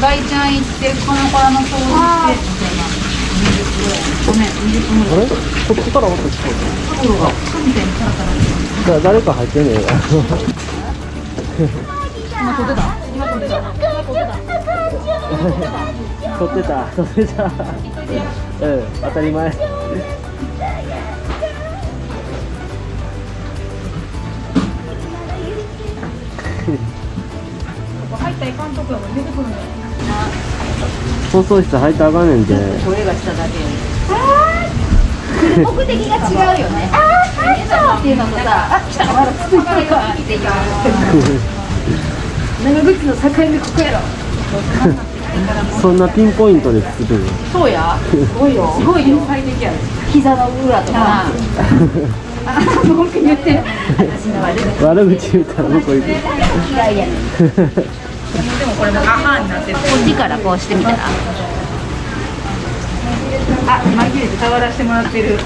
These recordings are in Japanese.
大ちゃん行ってこの子らの掃除してみたいなごめん20分ぐらいあれ？こっちからもっと聞こえ袋がクみたいにカラカラして誰か入ってんねん今撮ってた。今撮ってた今撮ってた撮ってた撮ってたうん当たり前入ったらいかんとこやもん出てくるんだよ放送室入ったらあかんねんて声がしただけ目的が違うよねっていうのとさあ来たまだ続いてるかっていう長靴の境目ここやろそんなピンポイントで作るのそうやすごいよすごいよ最適や膝の裏とかあ文句言ってる悪口悪口言ったら向こう行くいやねんでもこれもアハーになってるこっちからこうしてみたらあ紛れて触らせてもらってる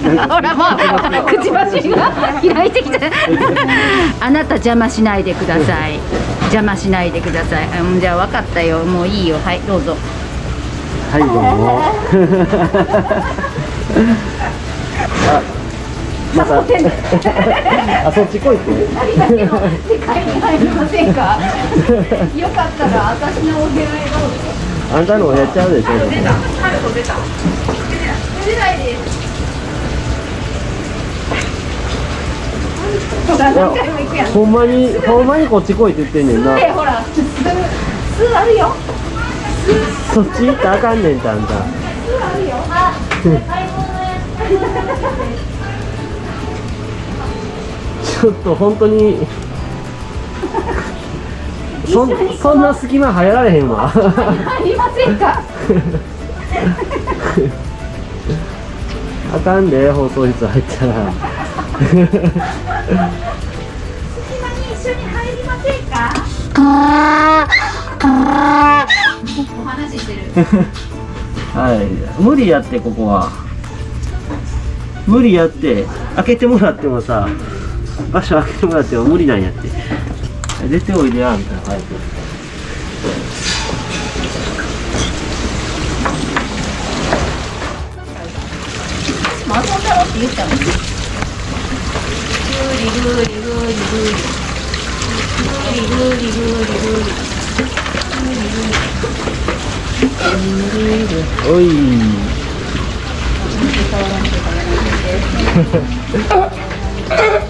ほらもうくちばしが開いてきたあなた邪魔しないでください邪魔しないでくださいうんじゃあ分かったよもういいよはいどうぞはいどうもまた あそっち来いって。世界に入りませんか？よかったら私のお部屋へどうぞ。あんたのやっちゃうでしょ。春子出た。出ないです。ほんほんまにほんまにこっち来いって言ってんねんな。でほらあるよ。そっち行ったらあかんねんてあんた。巣あるよ。あ買い物やちょっと本当にそんそんな隙間入られへんわ。入りませんか？あかんで放送室入ったら。隙間に一緒に入りませんか？お話ししてる。はい。無理やってここは。無理やって開けてもらってもさ場所開けてもらっても無理なんやって。出ておいでやみたいな早くもう遊んだろって言ったのグーリグーリグーリグーリグーリグーリグーリグーリおい。まあまあまあそういう